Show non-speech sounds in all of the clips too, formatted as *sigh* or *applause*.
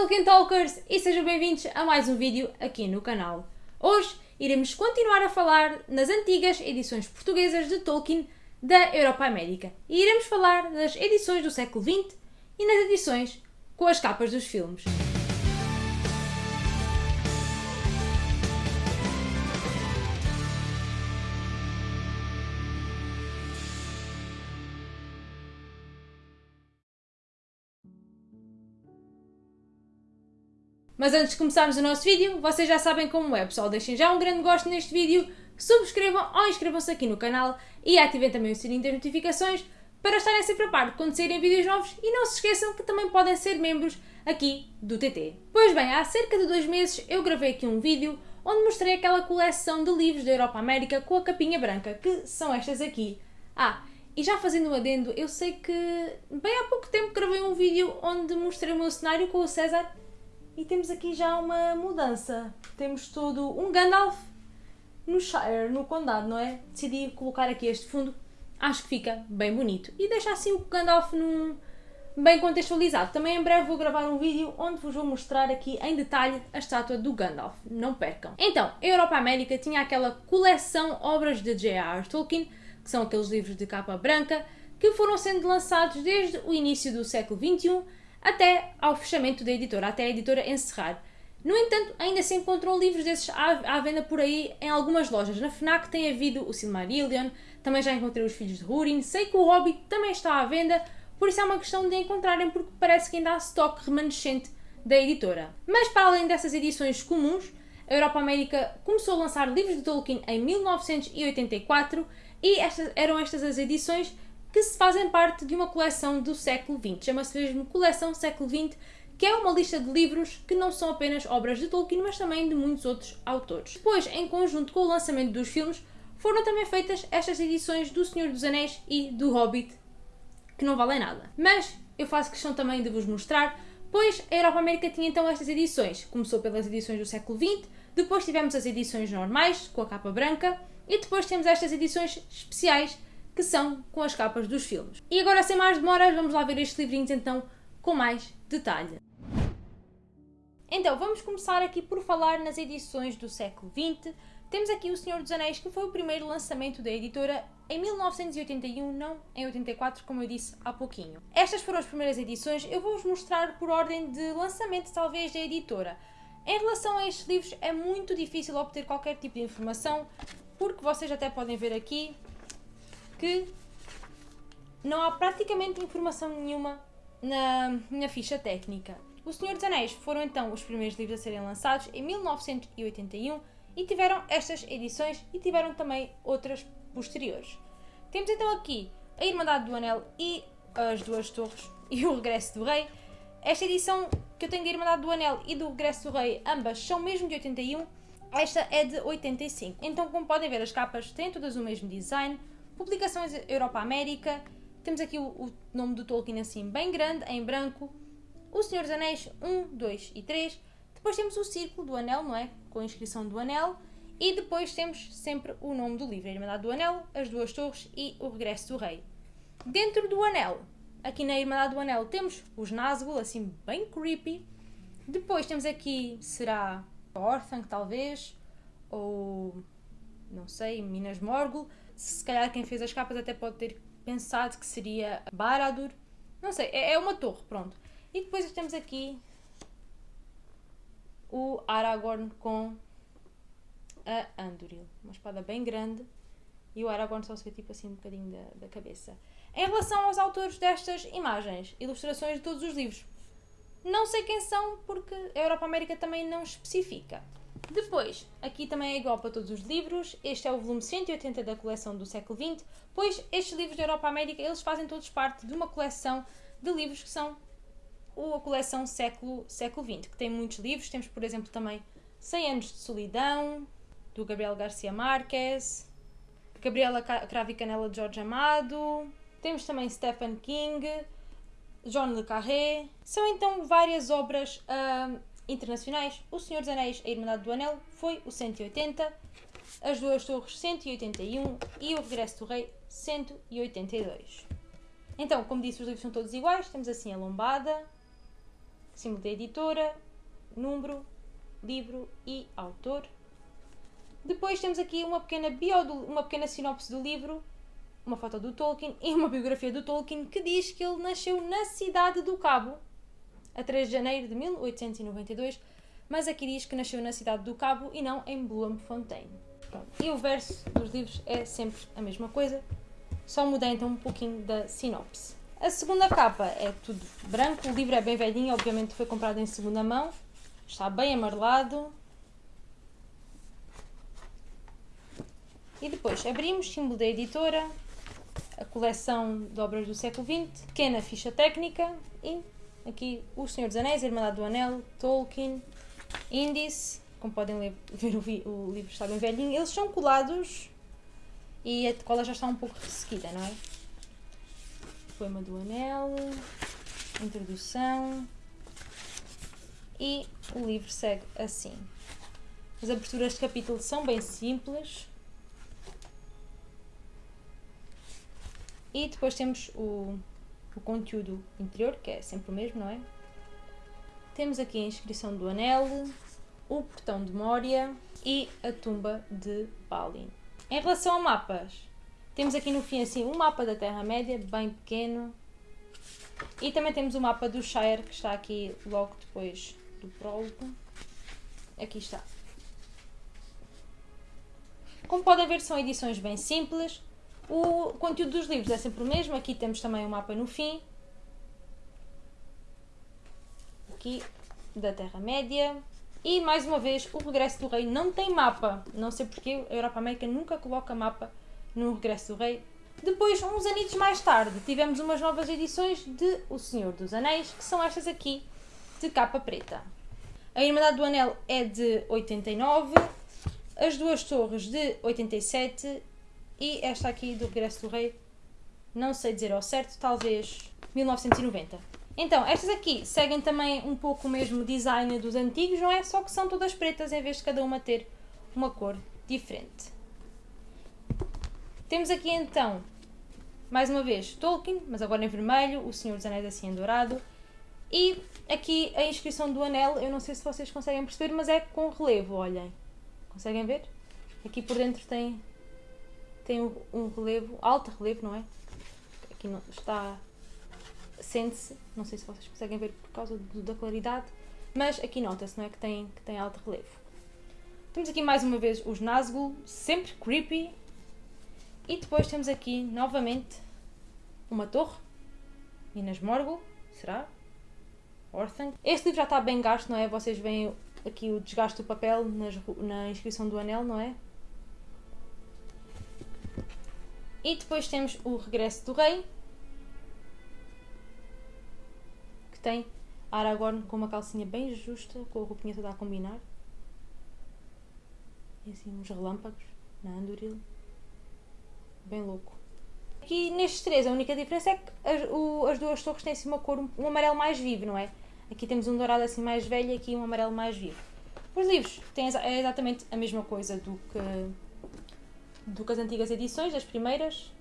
Tolkien Talkers e sejam bem-vindos a mais um vídeo aqui no canal. Hoje iremos continuar a falar nas antigas edições portuguesas de Tolkien da Europa América e iremos falar das edições do século XX e nas edições com as capas dos filmes. Mas antes de começarmos o nosso vídeo, vocês já sabem como é, pessoal. Deixem já um grande gosto neste vídeo, subscrevam ou inscrevam-se aqui no canal e ativem também o sininho das notificações para estarem sempre a par quando saírem vídeos novos e não se esqueçam que também podem ser membros aqui do TT. Pois bem, há cerca de dois meses eu gravei aqui um vídeo onde mostrei aquela coleção de livros da Europa América com a capinha branca, que são estas aqui. Ah, e já fazendo um adendo, eu sei que bem há pouco tempo gravei um vídeo onde mostrei o meu cenário com o César e temos aqui já uma mudança. Temos todo um Gandalf no Shire, no Condado, não é? Decidi colocar aqui este fundo. Acho que fica bem bonito. E deixa assim o Gandalf num bem contextualizado. Também em breve vou gravar um vídeo onde vos vou mostrar aqui em detalhe a estátua do Gandalf. Não percam. Então, a Europa América tinha aquela coleção obras de J.R.R. Tolkien, que são aqueles livros de capa branca, que foram sendo lançados desde o início do século XXI até ao fechamento da editora, até a editora encerrar. No entanto, ainda se encontram livros desses à, à venda por aí em algumas lojas. Na FNAC tem havido o Silmarillion, também já encontrei os Filhos de Húrin, sei que o Hobbit também está à venda, por isso é uma questão de encontrarem porque parece que ainda há stock remanescente da editora. Mas para além dessas edições comuns, a Europa América começou a lançar livros de Tolkien em 1984 e estas, eram estas as edições que se fazem parte de uma coleção do século XX. Chama-se mesmo Coleção Século XX, que é uma lista de livros que não são apenas obras de Tolkien, mas também de muitos outros autores. Depois, em conjunto com o lançamento dos filmes, foram também feitas estas edições do Senhor dos Anéis e do Hobbit, que não valem nada. Mas eu faço questão também de vos mostrar, pois a Europa América tinha então estas edições. Começou pelas edições do século XX, depois tivemos as edições normais, com a capa branca, e depois temos estas edições especiais que são com as capas dos filmes. E agora, sem mais demoras, vamos lá ver estes livrinhos então com mais detalhe. Então, vamos começar aqui por falar nas edições do século XX. Temos aqui O Senhor dos Anéis, que foi o primeiro lançamento da editora em 1981, não em 84, como eu disse há pouquinho. Estas foram as primeiras edições, eu vou-vos mostrar por ordem de lançamento, talvez, da editora. Em relação a estes livros, é muito difícil obter qualquer tipo de informação, porque vocês até podem ver aqui, que não há praticamente informação nenhuma na, ficha técnica. O Senhor dos Anéis foram então os primeiros livros a serem lançados em 1981 e tiveram estas edições e tiveram também outras posteriores. Temos então aqui a Irmandade do Anel e as Duas Torres e o Regresso do Rei. Esta edição que eu tenho da Irmandade do Anel e do Regresso do Rei, ambas são mesmo de 81, esta é de 85. Então, como podem ver, as capas têm todas o mesmo design, Publicações Europa-América. Temos aqui o, o, nome do Tolkien assim bem grande, em branco. O Senhor dos Anéis 1, 2 e 3. Depois temos o Círculo do Anel, não é? Com a inscrição do Anel. E depois temos sempre o nome do livro, a Irmandade do Anel, as Duas Torres e o Regresso do Rei. Dentro do Anel, aqui na Irmandade do Anel, temos os Nazgûl, assim bem creepy. Depois temos aqui, será Orthanc talvez, ou não sei, Minas Morgul se calhar quem fez as capas até pode ter pensado que seria Baradur. Não sei, é, é uma torre, pronto. E depois temos aqui o Aragorn com a Anduril. Uma espada bem grande. E o Aragorn só se vê tipo assim um bocadinho da, da cabeça. Em relação aos autores destas imagens, ilustrações de todos os livros, não sei quem são porque a Europa América também não especifica. Depois, aqui também é igual para todos os livros, este é o volume 180 da coleção do século XX, pois estes livros da Europa América, eles fazem todos parte de uma coleção de livros que são a coleção século, século XX, que tem muitos livros, temos por exemplo também 100 anos de solidão, do Gabriel Garcia Marques, Gabriela Cravo e Canela de Jorge Amado, temos também Stephen King, John Le Carré, são então várias obras uh, internacionais, O Senhor dos Anéis, A Irmandade do Anel, foi o 180, As Duas Torres 181 e O Regresso do Rei 182. Então, como disse, os livros são todos iguais, temos assim a lombada, símbolo da editora, número, livro e autor. Depois temos aqui uma pequena bio, do, uma pequena sinopse do livro, uma foto do Tolkien e uma biografia do Tolkien que diz que ele nasceu na cidade do Cabo, a 3 de janeiro de 1892, mas aqui diz que nasceu na cidade do Cabo e não em Bloemfontein. E o verso dos livros é sempre a mesma coisa, só muda então um pouquinho da sinopse. A segunda capa é tudo branco, o livro é bem velhinho, obviamente foi comprado em segunda mão, está bem amarelado. E depois abrimos, símbolo da editora, a coleção de obras do século XX, pequena ficha técnica e aqui O Senhor dos Anéis, Irmandade do Anel, Tolkien, índice, como podem ler, *laughs* ver o, o, livro está bem velhinho, eles são colados e a cola já está um pouco ressequida, não é? Poema do Anel, introdução e o livro segue assim. As aberturas de capítulo são bem simples. E depois temos o, o conteúdo interior, que é sempre o mesmo, não é? Temos aqui a inscrição do anel, o portão de Moria e a tumba de Balin. Em relação a mapas, temos aqui no fim assim um mapa da Terra-média, bem pequeno. E também temos o mapa do Shire, que está aqui logo depois do prólogo. Aqui está. Como podem ver, são edições bem simples. O conteúdo dos livros é sempre o mesmo. Aqui temos também o um mapa no fim. Aqui, da Terra-média. E, mais uma vez, o Regresso do Rei não tem mapa. Não sei porque a Europa América nunca coloca mapa no Regresso do Rei. Depois, uns anitos mais tarde, tivemos umas novas edições de O Senhor dos Anéis, que são estas aqui, de capa preta. A Irmandade do Anel é de 89, as duas torres de 87 e esta aqui do Regresso do Rei, não sei dizer ao certo, talvez 1990. Então, estas aqui seguem também um pouco o mesmo design dos antigos, não é? Só que são todas pretas em vez de cada uma ter uma cor diferente. Temos aqui então, mais uma vez, Tolkien, mas agora em vermelho, o Senhor dos Anéis assim em dourado. E aqui a inscrição do anel, eu não sei se vocês conseguem perceber, mas é com relevo, olhem. Conseguem ver? Aqui por dentro tem, tem um relevo, alto relevo, não é? Aqui não, está sente-se, não sei se vocês conseguem ver por causa do, da claridade, mas aqui nota-se, não é? Que tem, que tem alto relevo. Temos aqui mais uma vez os Nazgûl, sempre creepy. E depois temos aqui novamente uma torre, Minas Morgul, será? Orthanc. Este livro já está bem gasto, não é? Vocês veem aqui o desgaste do papel nas, na inscrição do anel, não é? E depois temos o Regresso do Rei, que tem Aragorn com uma calcinha bem justa, com a roupinha toda a combinar. E assim uns relâmpagos na Anduril. Bem louco. Aqui nestes três a única diferença é que as, o, as duas torres têm assim uma cor, um, um amarelo mais vivo, não é? Aqui temos um dourado assim mais velho e aqui um amarelo mais vivo. Os livros têm é exatamente a mesma coisa do que, do que as antigas edições, as primeiras.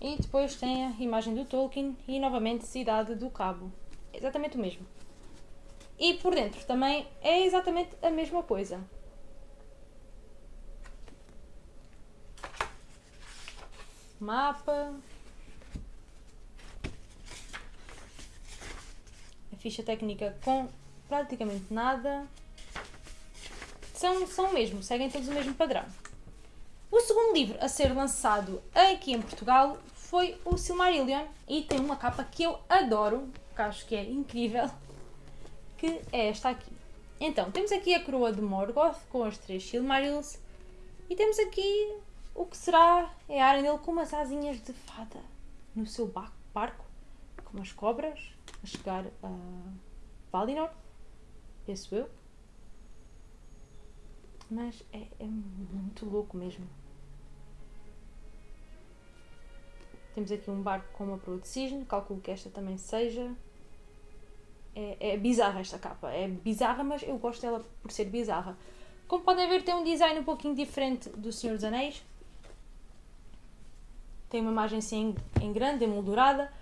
E depois tem a imagem do Tolkien e novamente Cidade do Cabo. Exatamente o mesmo. E por dentro também é exatamente a mesma coisa. Mapa. A ficha técnica com praticamente nada. São, são o mesmo, seguem todos o mesmo padrão. O segundo livro a ser lançado aqui em Portugal foi o Silmarillion e tem uma capa que eu adoro, que acho que é incrível, que é esta aqui. Então, temos aqui a coroa de Morgoth com as três Silmarils e temos aqui o que será é a Arendelle com umas asinhas de fada no seu barco, com umas cobras, a chegar a Valinor, penso eu. Mas é, é muito louco mesmo. Temos aqui um barco com uma proa de cisne, calculo que esta também seja. É, é bizarra esta capa, é bizarra, mas eu gosto dela por ser bizarra. Como podem ver, tem um design um pouquinho diferente do Senhor dos Anéis. Tem uma imagem assim em grande, emoldurada.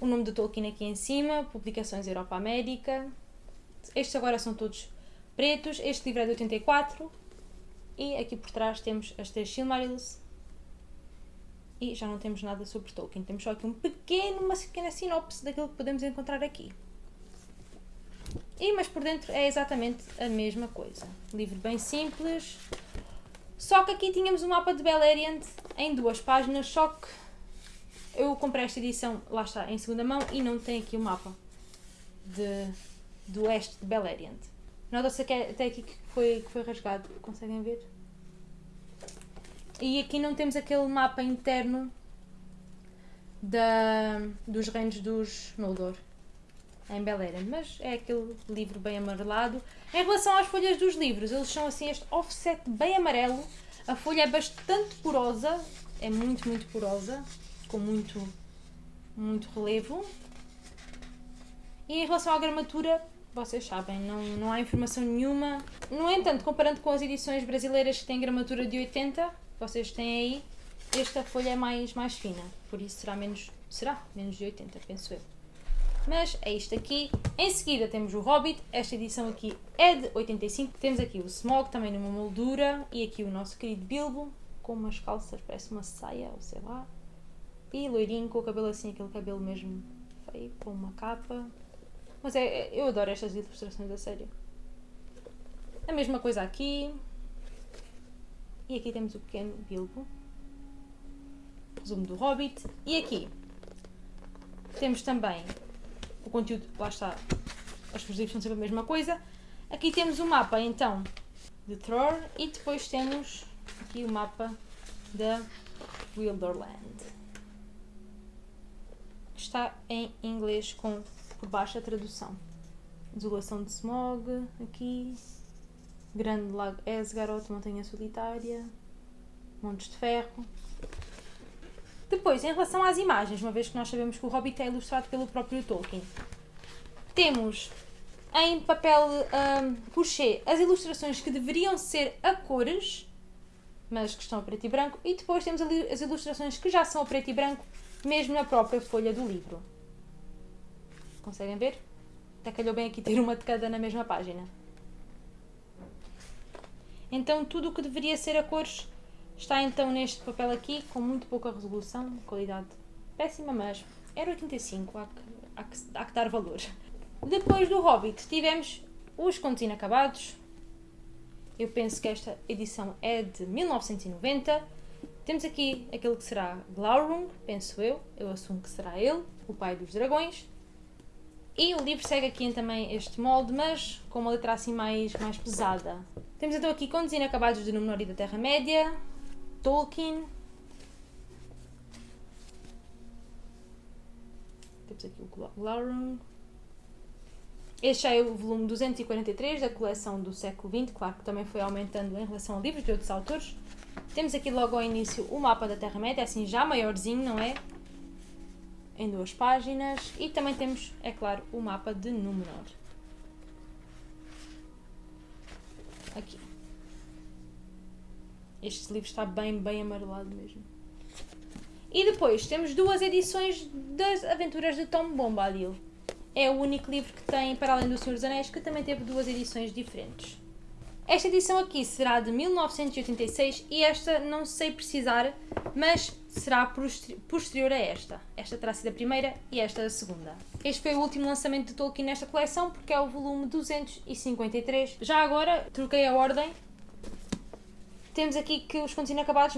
o nome do Tolkien aqui em cima, publicações Europa América. Estes agora são todos pretos, este livro é de 84 e aqui por trás temos as três Silmarils e já não temos nada sobre Tolkien, temos só aqui um pequeno, uma pequena sinopse daquilo que podemos encontrar aqui. E, mas por dentro é exatamente a mesma coisa. Livro bem simples. Só que aqui tínhamos um mapa de Beleriand em duas páginas, só que eu comprei esta edição, lá está, em segunda mão e não tem aqui o mapa de, do oeste de Beleriand. Nota-se até aqui que foi, que foi rasgado, conseguem ver? E aqui não temos aquele mapa interno da, dos reinos dos Noldor em Beleriand, mas é aquele livro bem amarelado. Em relação às folhas dos livros, eles são assim este offset bem amarelo. A folha é bastante porosa, é muito, muito porosa, com muito, muito relevo. E em relação à gramatura, vocês sabem, não, não há informação nenhuma. No entanto, comparando com as edições brasileiras que têm gramatura de 80, vocês têm aí, esta folha é mais, mais fina, por isso será menos, será menos de 80, penso eu. Mas é isto aqui. Em seguida temos o Hobbit, esta edição aqui é de 85. Temos aqui o Smog também numa moldura e aqui o nosso querido Bilbo com umas calças, parece uma saia ou sei lá. E loirinho com o cabelo assim, aquele cabelo mesmo feio, com uma capa. Mas é, é eu adoro estas ilustrações a sério. A mesma coisa aqui. E aqui temos o pequeno Bilbo. Resumo do Hobbit. E aqui temos também o conteúdo, lá está, os livros são sempre a mesma coisa. Aqui temos o mapa então de Thor e depois temos aqui o mapa da Wilderland. Está em inglês com por baixo a tradução. Desolação de Smog, aqui. Grande Lago Esgaroth, Montanha Solitária. Montes de Ferro. Depois, em relação às imagens, uma vez que nós sabemos que o Hobbit é ilustrado pelo próprio Tolkien, temos em papel um, as ilustrações que deveriam ser a cores, mas que estão a preto e branco, e depois temos as ilustrações que já são a preto e branco, mesmo na própria folha do livro. Conseguem ver? Até calhou bem aqui ter uma de cada na mesma página. Então tudo o que deveria ser a cores Está então neste papel aqui, com muito pouca resolução, qualidade péssima, mas era 85, há que, há que, há que dar valor. Depois do Hobbit tivemos os contos inacabados. Eu penso que esta edição é de 1990. Temos aqui aquele que será Glaurung, penso eu. Eu assumo que será ele, o pai dos dragões. E o livro segue aqui também este molde, mas com uma letra assim mais, mais pesada. Temos então aqui Contos Inacabados de Númenor e da Terra-média, Tolkien. Temos aqui o Glaurung. Este já é o volume 243 da coleção do século XX, claro que também foi aumentando em relação a livros de outros autores. Temos aqui logo ao início o mapa da Terra-média, assim já maiorzinho, não é? Em duas páginas. E também temos, é claro, o mapa de Númenor. Aqui. Este livro está bem, bem amarelado mesmo. E depois temos duas edições das Aventuras de Tom Bombadil. É o único livro que tem, para além do Senhor dos Anéis, que também teve duas edições diferentes. Esta edição aqui será de 1986 e esta não sei precisar, mas será posterior a esta. Esta terá sido a primeira e esta a segunda. Este foi o último lançamento de Tolkien nesta coleção porque é o volume 253. Já agora troquei a ordem temos aqui que os contos inacabados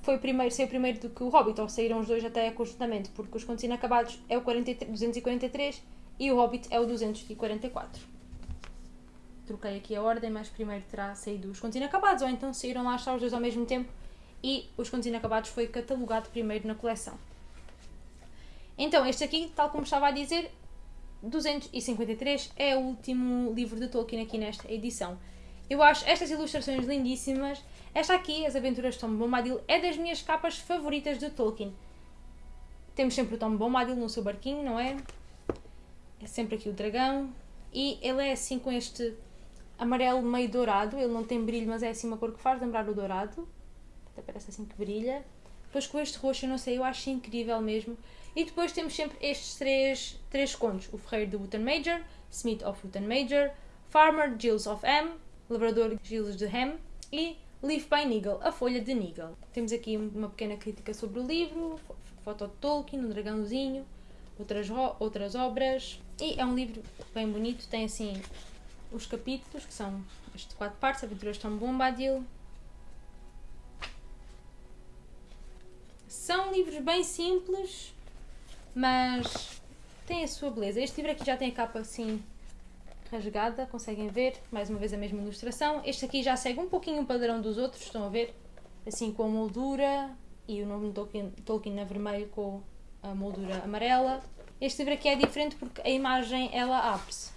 foi o primeiro, saiu primeiro do que o Hobbit, ou saíram os dois até conjuntamente, porque os contos inacabados é o 43, 243 e o Hobbit é o 244. Troquei aqui a ordem, mas primeiro terá saído os contos inacabados, ou então saíram lá só os dois ao mesmo tempo e os contos inacabados foi catalogado primeiro na coleção. Então, este aqui, tal como estava a dizer, 253 é o último livro de Tolkien aqui nesta edição. Eu acho estas ilustrações lindíssimas esta aqui, As Aventuras de Tom Bombadil, é das minhas capas favoritas de Tolkien. Temos sempre o Tom Bombadil no seu barquinho, não é? É sempre aqui o dragão. E ele é assim com este amarelo meio dourado. Ele não tem brilho, mas é assim uma cor que faz lembrar o dourado. Até parece assim que brilha. Depois com este roxo, eu não sei, eu acho incrível mesmo. E depois temos sempre estes três, três contos. O Ferreiro de Wooten Major, Smith of Wooten Major, Farmer Gilles of Ham, Lavrador Gilles de Ham e Leaf by Nigel, a folha de Nigel. Temos aqui uma pequena crítica sobre o livro, foto de Tolkien, um dragãozinho, outras, outras obras. E é um livro bem bonito, tem assim os capítulos, que são as quatro partes, Aventuras de Tom Bombadil. São livros bem simples, mas têm a sua beleza. Este livro aqui já tem a capa assim rasgada, conseguem ver, mais uma vez a mesma ilustração. Este aqui já segue um pouquinho o padrão dos outros, estão a ver? Assim com a moldura e o nome de Tolkien, Tolkien a vermelho com a moldura amarela. Este livro aqui é diferente porque a imagem ela abre-se.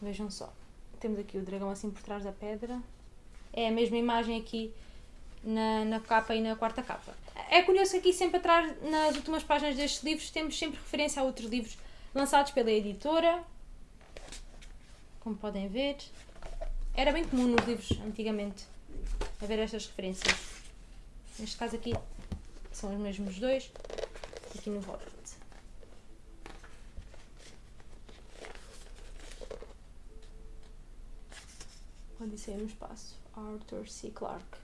Vejam só. Temos aqui o dragão assim por trás da pedra. É a mesma imagem aqui na, na capa e na quarta capa. É curioso que aqui sempre atrás, nas últimas páginas destes livros, temos sempre referência a outros livros lançados pela editora. Como podem ver. Era bem comum nos livros antigamente haver estas referências. Neste caso aqui são os mesmos dois. Aqui no Hobbit. Odisseia no Espaço. Arthur C. Clarke.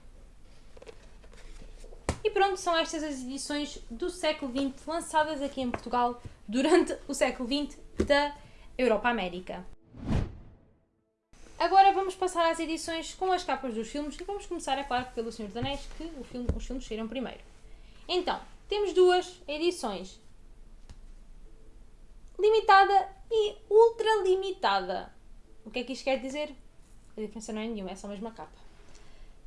E pronto, são estas as edições do século XX lançadas aqui em Portugal durante o século XX da Europa América. Agora vamos passar às edições com as capas dos filmes e vamos começar, é claro, pelo Senhor dos Anéis, que filme, os filmes saíram primeiro. Então, temos duas edições. Limitada e ultra limitada. O que é que isto quer dizer? A diferença não é nenhuma, é só a mesma capa.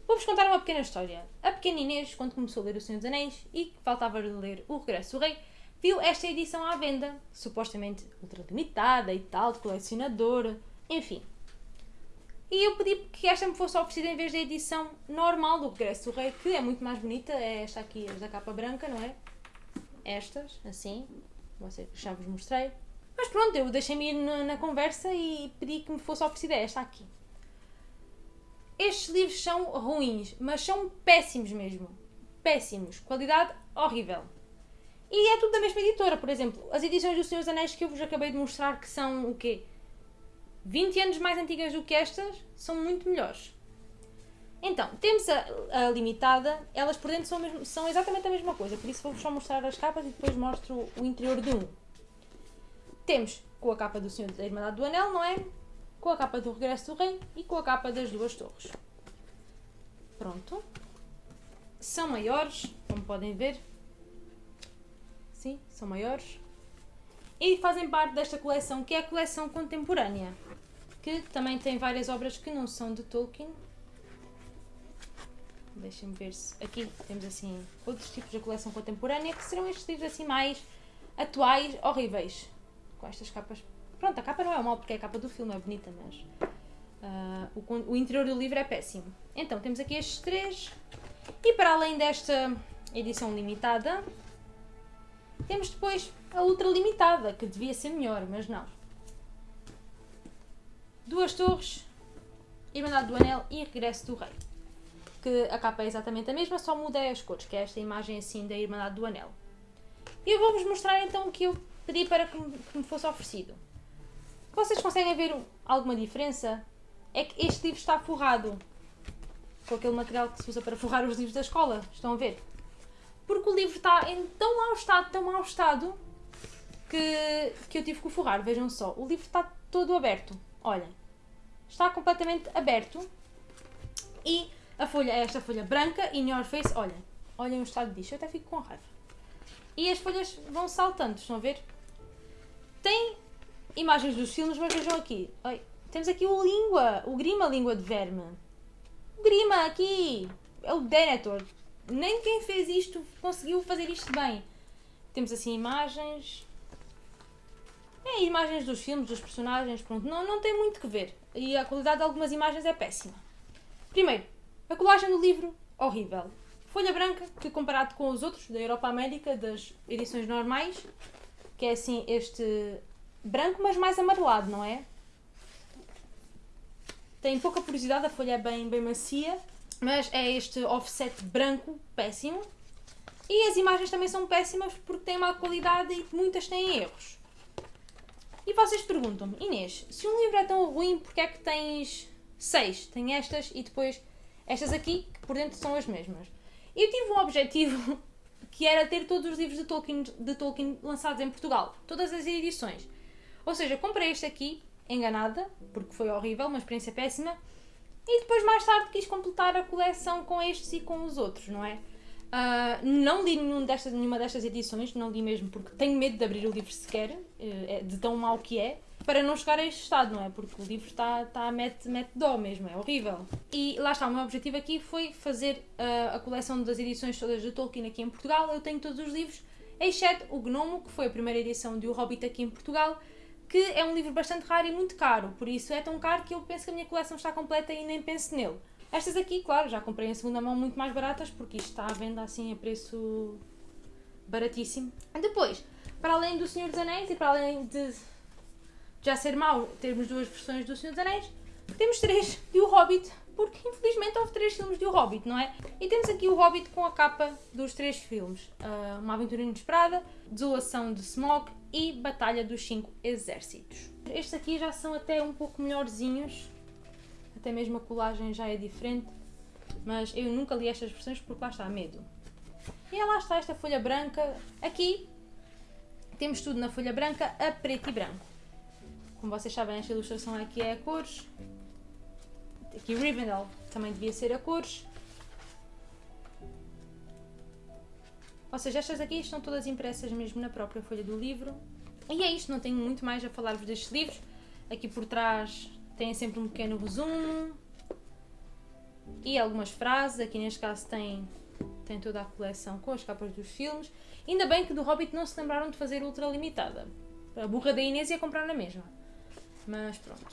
Vou-vos contar uma pequena história. A pequena Inês, quando começou a ler O Senhor dos Anéis e faltava ler O Regresso do Rei, viu esta edição à venda, supostamente ultralimitada e tal, de colecionador, enfim. E eu pedi que esta me fosse oferecida em vez da edição normal do Regresso do Rei, que é muito mais bonita, é esta aqui, da capa branca, não é? Estas, assim, já vos mostrei. Mas pronto, eu deixei-me ir na, na conversa e pedi que me fosse oferecida esta aqui. Estes livros são ruins, mas são péssimos mesmo. Péssimos. Qualidade horrível. E é tudo da mesma editora, por exemplo. As edições do Senhor dos Anéis que eu vos acabei de mostrar, que são o quê? 20 anos mais antigas do que estas, são muito melhores. Então, temos a, a limitada, elas por dentro são, mesmo, são exatamente a mesma coisa, por isso vou-vos só mostrar as capas e depois mostro o interior de um. Temos com a capa do Senhor da Irmandade do Anel, não é? Com a capa do Regresso do Rei e com a capa das duas torres. Pronto. São maiores, como podem ver. Sim, são maiores. E fazem parte desta coleção, que é a coleção contemporânea. Que também tem várias obras que não são de Tolkien. Deixem-me ver se... Aqui temos assim outros tipos de coleção contemporânea, que serão estes livros assim mais atuais, horríveis. Com estas capas Pronto, a capa não é mal porque é a capa do filme, é bonita, mas uh, o, o interior do livro é péssimo. Então, temos aqui estes três. E para além desta edição limitada, temos depois a ultra limitada, que devia ser melhor, mas não. Duas torres, Irmandade do Anel e Regresso do Rei. Que a capa é exatamente a mesma, só muda as cores, que é esta imagem assim da Irmandade do Anel. E eu vou-vos mostrar então o que eu pedi para que me fosse oferecido. Vocês conseguem ver alguma diferença? É que este livro está forrado com aquele material que se usa para forrar os livros da escola. Estão a ver? Porque o livro está em tão mau estado, tão mau estado, que, que eu tive que o forrar. Vejam só, o livro está todo aberto. Olhem, está completamente aberto. E a folha é esta folha branca, in your face. Olhem, olhem o estado disto. Eu até fico com raiva. E as folhas vão saltando, estão a ver? Tem imagens dos filmes, mas vejam aqui. Oi, temos aqui o língua, o Grima Língua de Verme. O Grima aqui é o Denethor. Nem quem fez isto conseguiu fazer isto bem. Temos assim imagens. É, imagens dos filmes, dos personagens, pronto. Não, não tem muito que ver. E a qualidade de algumas imagens é péssima. Primeiro, a colagem do livro, horrível. Folha branca, que comparado com os outros da Europa América, das edições normais, que é assim este branco, mas mais amarelado, não é? Tem pouca porosidade, a folha é bem, bem macia, mas é este offset branco péssimo. E as imagens também são péssimas porque têm má qualidade e muitas têm erros. E vocês perguntam-me, Inês, se um livro é tão ruim, porque é que tens seis? Tem estas e depois estas aqui, que por dentro são as mesmas. Eu tive um objetivo *laughs* que era ter todos os livros de Tolkien, de Tolkien lançados em Portugal, todas as edições. Ou seja, comprei este aqui, enganada, porque foi horrível, uma experiência péssima, e depois mais tarde quis completar a coleção com estes e com os outros, não é? Uh, não li nenhum destas, nenhuma destas edições, não li mesmo porque tenho medo de abrir o livro sequer, eh, de tão mau que é, para não chegar a este estado, não é? Porque o livro está, tá, mete, mete dó mesmo, é horrível. E lá está, o meu objetivo aqui foi fazer uh, a coleção das edições todas de Tolkien aqui em Portugal. Eu tenho todos os livros, exceto o Gnomo, que foi a primeira edição de O Hobbit aqui em Portugal, que é um livro bastante raro e muito caro, por isso é tão caro que eu penso que a minha coleção está completa e nem penso nele. Estas aqui, claro, já comprei em segunda mão muito mais baratas, porque isto está à venda assim a preço baratíssimo. Depois, para além do Senhor dos Anéis e para além de já ser mau termos duas versões do Senhor dos Anéis, temos três de O Hobbit, porque infelizmente houve três filmes de O Hobbit, não é? E temos aqui o Hobbit com a capa dos três filmes: uh, Uma Aventura Inesperada, Desolação de Smog e Batalha dos Cinco Exércitos. Estes aqui já são até um pouco melhorzinhos, até mesmo a colagem já é diferente, mas eu nunca li estas versões porque lá está medo. E lá está esta folha branca. Aqui temos tudo na folha branca a preto e branco. Como vocês sabem, esta ilustração aqui é a cores. Aqui Rivendell também devia ser a cores. Ou seja, estas aqui estão todas impressas mesmo na própria folha do livro. E é isto, não tenho muito mais a falar-vos destes livros. Aqui por trás tem sempre um pequeno resumo e algumas frases. Aqui neste caso tem, tem toda a coleção com as capas dos filmes. Ainda bem que do Hobbit não se lembraram de fazer ultra limitada. A burra da Inês ia comprar na mesma. Mas pronto.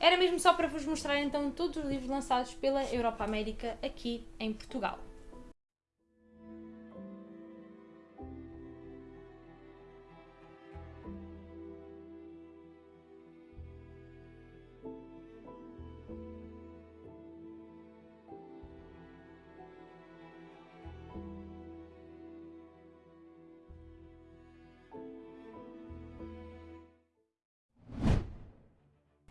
Era mesmo só para vos mostrar então todos os livros lançados pela Europa América aqui em Portugal.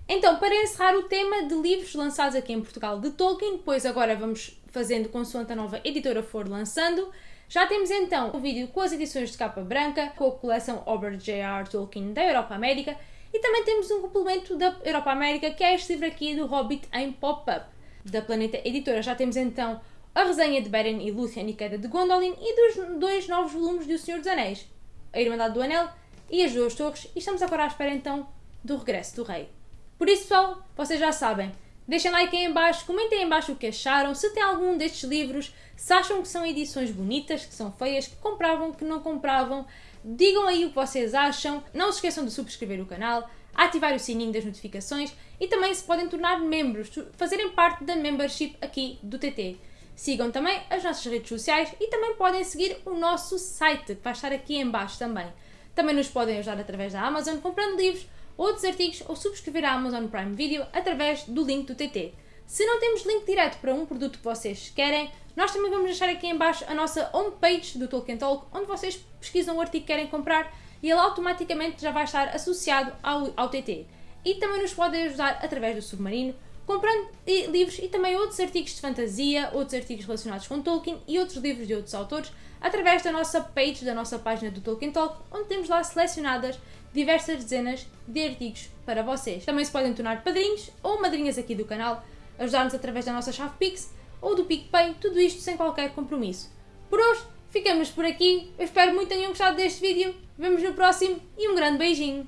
Então, para encerrar o tema de livros lançados aqui em Portugal de Tolkien, pois agora vamos fazendo consoante a nova editora for lançando, já temos então o vídeo com as edições de capa branca, com a coleção Robert J.R. Tolkien da Europa América, e também temos um complemento da Europa América, que é este livro aqui do Hobbit em pop-up. Da Planeta Editora já temos então a resenha de Beren e Lúthien e Queda de Gondolin e dos dois novos volumes de O Senhor dos Anéis, A Irmandade do Anel e As Duas Torres, e estamos agora à espera então do regresso do Rei. Por isso, pessoal, vocês já sabem. Deixem like aí em baixo, comentem em baixo o que acharam, se tem algum destes livros, se acham que são edições bonitas, que são feias, que compravam, que não compravam. Digam aí o que vocês acham. Não se esqueçam de subscrever o canal, ativar o sininho das notificações e também se podem tornar membros, fazerem parte da membership aqui do TT. Sigam também as nossas redes sociais e também podem seguir o nosso site, que vai estar aqui em baixo também. Também nos podem ajudar através da Amazon comprando livros outros artigos ou subscrever a Amazon Prime Video através do link do TT. Se não temos link direto para um produto que vocês querem, nós também vamos deixar aqui em baixo a nossa homepage do Tolkien Talk, onde vocês pesquisam o artigo que querem comprar e ele automaticamente já vai estar associado ao, ao TT. E também nos podem ajudar através do Submarino, comprando livros e também outros artigos de fantasia, outros artigos relacionados com Tolkien e outros livros de outros autores, através da nossa page, da nossa página do Tolkien Talk, onde temos lá selecionadas diversas dezenas de artigos para vocês. Também se podem tornar padrinhos ou madrinhas aqui do canal, ajudar-nos através da nossa chave Pix ou do PicPay, tudo isto sem qualquer compromisso. Por hoje, ficamos por aqui. Eu espero muito que tenham gostado deste vídeo. Vemos no próximo e um grande beijinho!